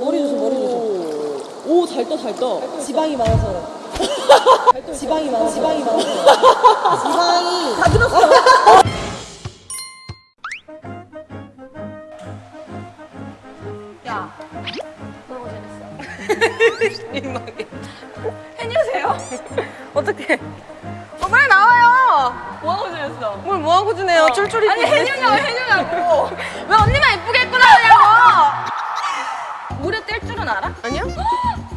머리 조심 머리 조심 오잘 떠 잘 떠 지방이 많아서 지방이 많아 지방이 많아서 지방이 다 들었어 야, 너무 재밌어. 민망해. 해주세요. 어떻게? 어, 빨리 나와요. 뭐하고 지냈어? 뭘 뭐하고 지내요? 쫄쫄이. 아니, 해주냐고, 해주냐고. 왜 언니만 이쁘게 줄은 알아? 아니요.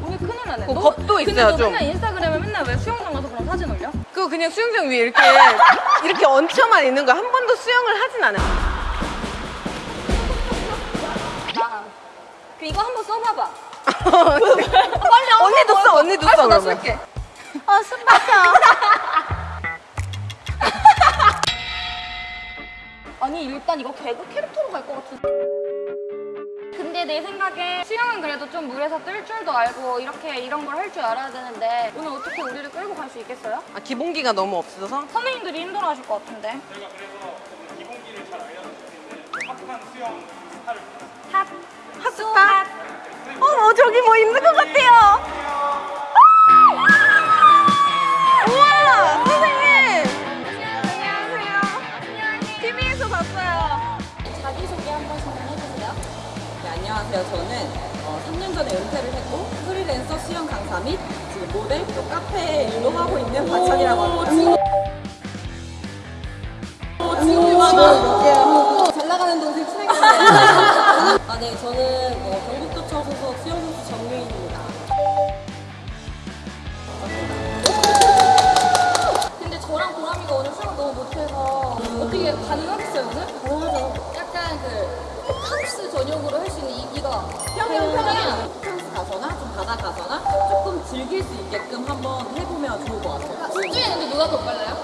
오늘 큰일 나네. 그 너- 겁도 있어요, 너 좀. 맨날 인스타그램에 맨날 왜 수영장 가서 그런 사진 올려? 그거 그냥 수영장 위에 이렇게 이렇게 얹혀만 있는 거 한 번도 수영을 하진 않아요. 나. 그 이거 한 번 써봐봐. 빨리 언니도 써, 언니도 써. 그러면. 쓸게. 아, 숨막혀. 아니, 일단 이거 개그 캐릭터로 갈 것 같은데. 내 생각에 수영은 그래도 좀 물에서 뜰 줄도 알고 이렇게 이런 걸 할 줄 알아야 되는데 오늘 어떻게 우리를 끌고 갈 수 있겠어요? 아, 기본기가 너무 없어서. 선배님들이 힘들어하실 것 같은데. 핫. 핫스타. 어머, 저기 뭐 있는 것 같아요. 네 안녕하세요 저는 어, 3년 전에 은퇴를 했고 프리랜서 수영 강사 및 지금 모델 또 카페 일도 하고 있는 박찬이라고 합니다 친구 잘 나가는 동생 친해졌네 아네 저는 어, 경북도청 소속 수영선수 정유인입니다. 근데 저랑 보람이가 오늘 수영 너무 못해서 어떻게 가능하겠어요 오늘? 가능하죠. 약간 그 전용으로 할 수 있는 이기가 평양 평양 프랑스 가거나 좀 바다 가거나 조금 즐길 수 있게끔 한번 해보면 좋을 것 같아요 둘 중에 근데 누가 더 빨라요?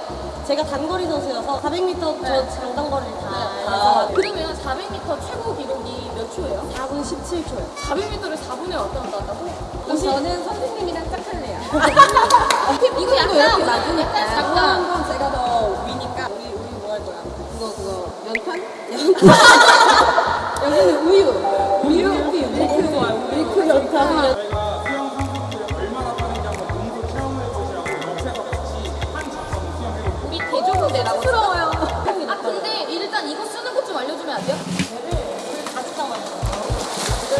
제가 단거리 선수여서 400m 저 장단거리를 다 아, 해서 그러면 400m 최고 기록이 몇 초예요? 4분 17초요 400m를 4분에 왔다 갔다 한다고? 그럼 저는 선생님이랑 짝할래요 이거 약간 낮으니까 약간 작은 약간 건 제가 더 위니까 우리 우리 뭐 할 거야? 그거 그거 연탄? 연탄 여기는 우유 우유 우유 밀크 좋아요 밀크 수영해보고 우리 대조군대라고 부러워요 아 근데 일단 이거 쓰는 것 좀 알려주면 안 돼요?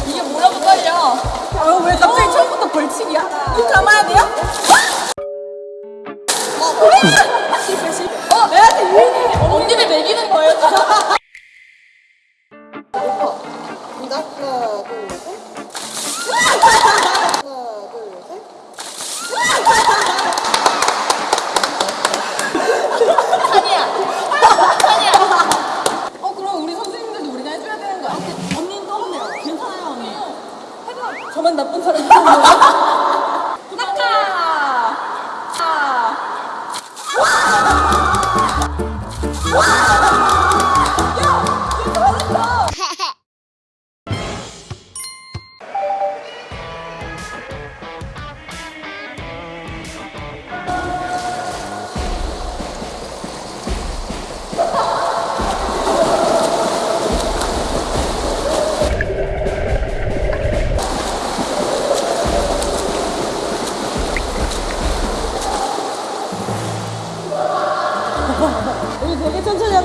이게 뭐라고 떨려? 아, 왜 갑자기 처음부터 벌칙이야? 눈 감아야 돼요? 하나 둘셋 하나 둘셋 아니야 아니야 어 그럼 우리 선생님들도 우리가 해줘야 되는 거야? 언니는 떠보네요. 괜찮아요 언니. 해봐. 저만 나쁜 사람이 아니에요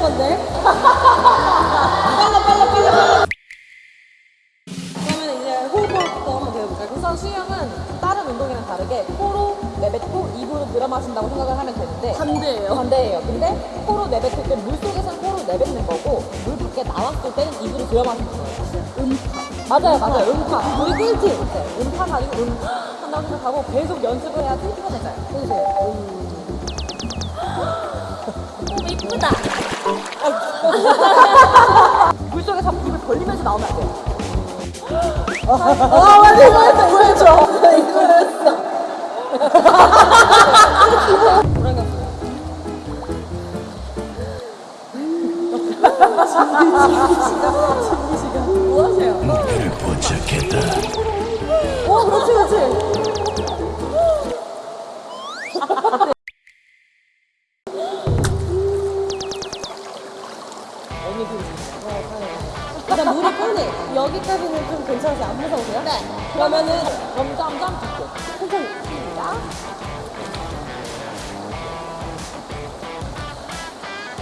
건데? 빨라 빨라 빨라 빨라. 그러면 이제 호흡부터 한번 배워볼까요? 우선 수영은 다른 운동이랑 다르게 코로 내뱉고 입으로 늘어 마신다고 생각을 하면 되는데 반대예요. 반대예요. 근데 코로 내뱉을 때 물속에서는 코로 내뱉는 거고 물 밖에 나왔을 때는 입으로 들어 마시는 거예요. 음파. 맞아요 맞아요. 음파. 우리 꿀팁. 네, 음파가 아니고 음 한다고 생각하고 계속 연습을 해야 꿀팁가 되잖아요. 해주세요 음. 오 이쁘다 물속에서 입을 벌리면서 나오면 안 돼요. 아, 맞아, 이거 했어, 이거 했어. 이거 했어. 뭐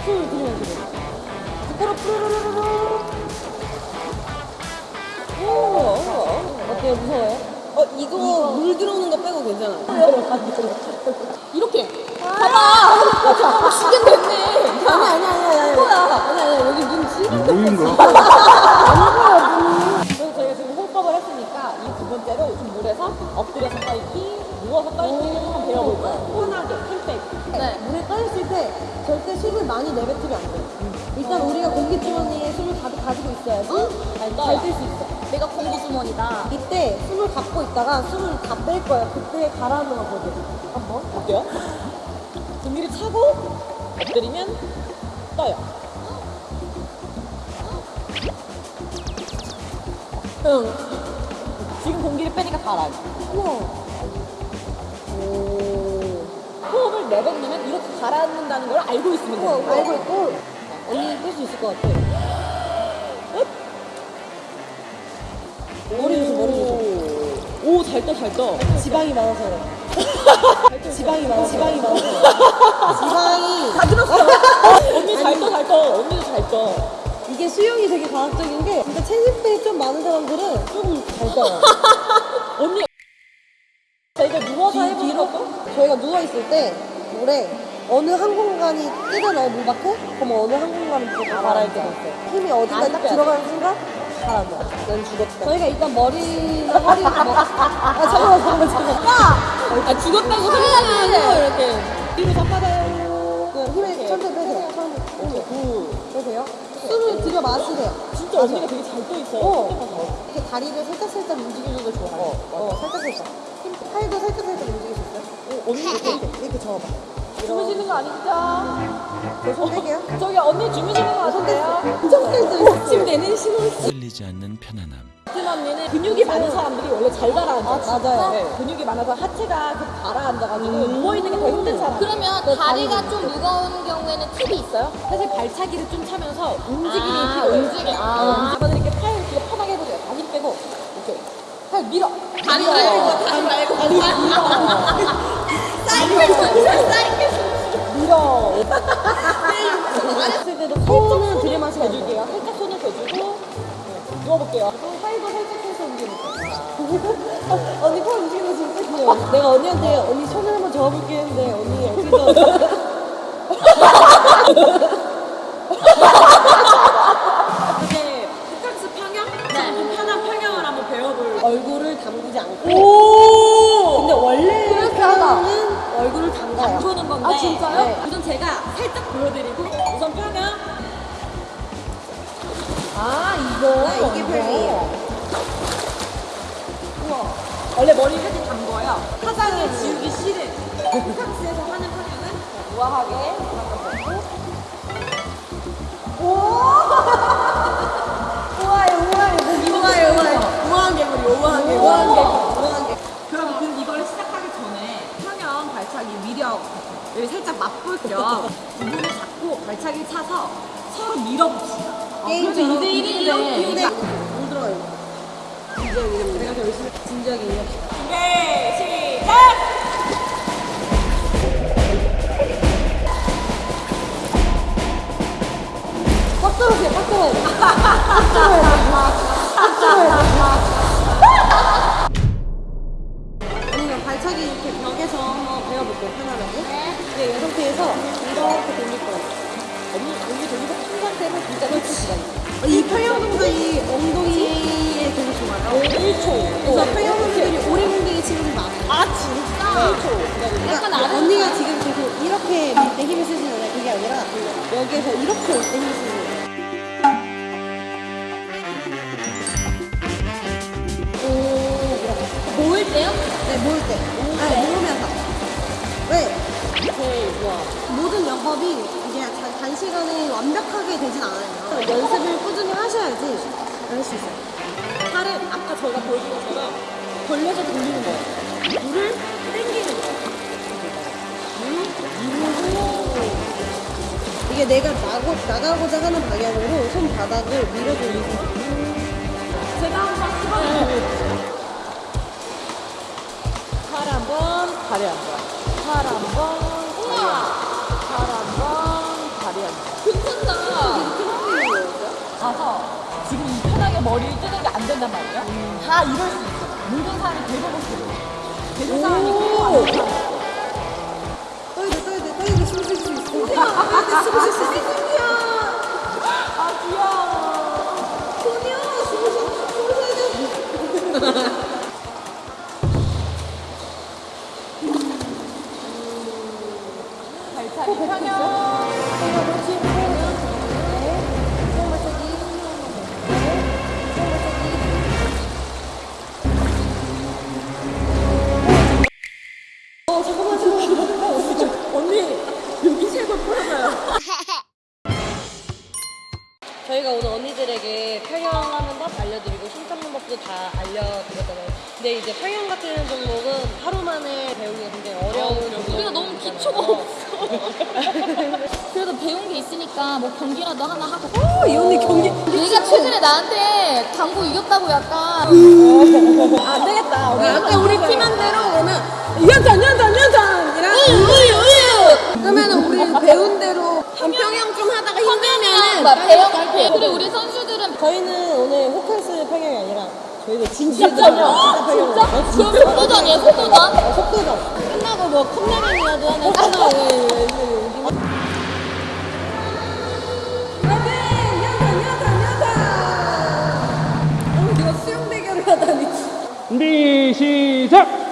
숨을 들이마시고. 부끄러 푸르르르르. 오, 어때요? 무서워요? 어, 이거, 물 들어오는 거 빼고 괜찮아요. 이렇게. 봐봐. 시간 됐네. 아니, 아니, 아니, 아니. 뭐야? 아니, 아니, 여기 눈 지금. 뭐인가? 그 번째로 좀 물에서 엎드려서 떠있기, 누워서 떠있기를 한번 배워볼 거예요. 편하게, 힘 빼고. 네. 물에 떠있을 때 절대 숨을 많이 내뱉으면 안 돼요. 일단 우리가 공기 주머니에 숨을 가득 가지고 있어야지 잘잘뜰수 있어. 내가 공기 주머니다. 이때 숨을 갖고 있다가 숨을 다 뺄 거예요. 그때 가라앉는 거거든. 한번. 어때요? 공기를 차고 엎드리면 떠요. 응. 지금 공기를 빼니까 가라앉아. 우와. 오. 호흡을 내뱉으면 이렇게 가라앉는다는 걸 알고 있으면 우와, 되는 거예요. 알고 있고 언니 뺄 수 있을 것 같아. 머리 조심, 머리 조심. 오, 잘 떠, 잘 떠. 지방이 많아서. 지방이 많아, 지방이 그래. 지방이. 다 들었어. 언니 잘 떠, 잘 떠. 언니도 잘 떠. 이게 수영이 되게 과학적인 게 진짜 체집들이 좀 많은 사람들은 좀잘 떠요. 언니. 저희가 누워서 뒤, 해보는 뒤로? 저희가 누워있을 때 물에 어느 한 공간이 뜨잖아요, 물 밖에? 그럼 어느 한 공간은 무조건 가라앉게 돼 있어요. 힘이 안딱 들어가는 순간 가라앉아. 난 죽었다. 저희가 일단 머리나 허리를 뭐. 아, 잠깐만, 잠깐만, 잠깐만. 아, 죽었다고 생각하고 이렇게. 뒤로 다 빠져요. 그 힘을 천천히 빼세요. 천천히. 빼세요. 숨을 들여 마시래요. 진짜 언니가 되게 잘 떠 있어요. 어. 이렇게 다리를 살짝 살짝 움직이는 걸 좋아해요. 어, 어, 살짝 살짝. 힘, 팔도 살짝 살짝 움직일 수 있어요? 어, 언니 이렇게, 이렇게. 접어봐. 주무시는 거 아니죠? 저손 떼게요. 저기 언니 주무시는 거손 아니에요? 뗐어. 좀 뗐어. 지금 내는 신호. 끌리지 않는 편안함. 큰 언니는 근육이 많은 사람들이 원래 잘 가라앉아요. 아, 맞아요. 네, 근육이 많아서 하체가 가라앉아가지고 누워있는 게 더 힘든 사람. 그러면 다리가 좀 무거운 경우에는 팁이 있어요? 사실 발차기를 좀 차면서 움직임이 아, 필요해요. 움직임. 아. 아. 저는 이렇게 팔 이렇게 편하게 해보세요. 다리 빼고 이렇게 팔 밀어. 다리. 말고 다리 말고 다리 밀어. 사이클 선수 사이클 밀어. 했을 때도 손은 돼요. 대줄게요. 살짝 손을 대주고 네, 누워볼게요. 팔도 살짝 해서 움직이세요. 언니 팔 움직이는 거 진짜 귀여워. 내가 언니한테 언니 손을 한번 접어볼게 했는데 언니 여기서 이제 흑각스 평형? 네. 편한 평형을 한번 배워볼. 얼굴을 담그지 않고 오! 근데 원래. 평은 얼굴을 담가요. 보는 건데. 아, 진짜요? 네. 우선 제가 살짝 보여드리고 우선 평형. 아 이거. 네, 이게 평이에요. 우와. 원래 머리 이렇게 담궈요. 화장을 지우기 싫은 흑각스에서 하는 평형은 우아하게 한번 잡고. 우아해 우아해 우아해 우아해 우아한 개구리, 우아한 개구리. 우아한 개 우아한 개 그럼 그 이걸 시작하기 전에 평형 발차기 위력 여기 살짝 맛볼 겸 부분을 잡고 발차기 차서 서로 밀어봅시다. 게임처럼 2대1인데 근데 안 들어가요 진지하게 내가 더 열심히 진지하게 이해합시다 준비 시작! 꽉 들어오세요 돼. 언니가 발차기 이렇게 벽에서 한번 배워볼게요 편안하게 네, 이 한 상태로 진짜 그렇지 시간. 이 평형 동작이 엉덩이에 되게 좋아요 1초. 그래서 평형 동작이 오래 공격이 친구들 많아요 아 진짜? 1초. 그러니까 언니가 지금 계속 이렇게 밀때 힘을 쓰시는 거예요 그게 아니라 여기에서 이렇게 올 때 힘을 쓰는 거예요 모을 때요? 네, 모을 때. 아니, 모으면서. 왜? 오케이 좋아. 모든 영법이 이게 단- 단시간에 완벽하게 되진 않아요. 연습을 꾸준히 하셔야지 할 수 있어요. 팔을 아까 저희가 보여준 것처럼 벌려서 돌리는 거예요. 물을 당기는 거예요. 물, 밀고 이게 내가 나고, 나가고자 하는 방향으로 손바닥을 밀어주는 거. 제가 한번 찍어볼게요. 팔 한 번, 다리 가서 지금 이 편하게 머리를 뜨는 게 안 된단 말이에요. 다 이럴 수 있어. 모든 사람이 대부분 그래요. 되는 사람이 있어요. 떠야 돼, 떠야 돼, 떠야 돼, 숨쉴 수 있어. 떠야 돼, 숨쉴 수 있어. 저희가 오늘 언니들에게 평형하는 법 알려드리고 힘 잡는 법도 다 알려드렸잖아요. 근데 이제 평형 같은 종목은 하루 만에 배우기가 굉장히 어려운 종목. 우리가 너무 기초가 없어. 그래도 배운 게 있으니까 뭐 경기라도 하나 하고. 어, 이 언니 경기 얘가 최근에 나한테 당구 이겼다고 약간 안 되겠다. 우리 약간 우리 팀한 대로 힘들면은 막 배워갈게. 그리고 우리 선수들은 저희는 오늘 호캉스 평형이 아니라 저희는 진짜? 평형, 진짜 평형. 진짜? 그럼 속도전이에요, 속도전? 어, 속도전. 끝나고 뭐 컵라면이라도 하나 끝나고 어, 하다니. 준비 시작.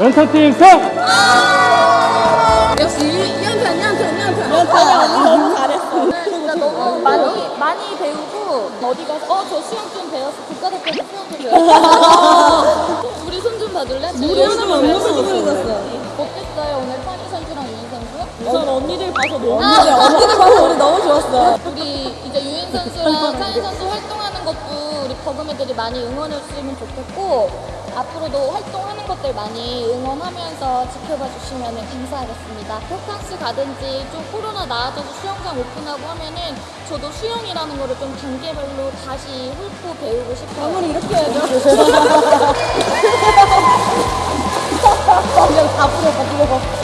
연타팀 성. 역시 이한편, 이한편, 이한편. 언니 너무 잘했어. 오늘 진짜 너무 많이 많이 배우고 어디 가서 어 저 수영 좀 배웠어 국가대표에서 수영 좀 배웠어 우리 손 좀 봐줄래? 우리 하나만 그랬었어. 어땠어요 오늘 찬희 선수랑 유인 선수? 우선 언니들 봐서 너무 아. 언니들, 언니들 봐서 우리 너무 좋았어. 우리 이제 유인 선수랑 찬희 선수 활동하는 것도 우리 버금이들이 많이 응원해 주시면 좋겠고 앞으로도 활동하는 것들 많이 응원하면서 지켜봐 주시면 감사하겠습니다. 호캉스 가든지 좀 코로나 나아져서 수영장 오픈하고 하면은 저도 수영이라는 거를 좀 단계별로 다시 훑고 배우고 싶어요. 아무리 이렇게 해야죠. 그냥 다 풀어, 다 풀어.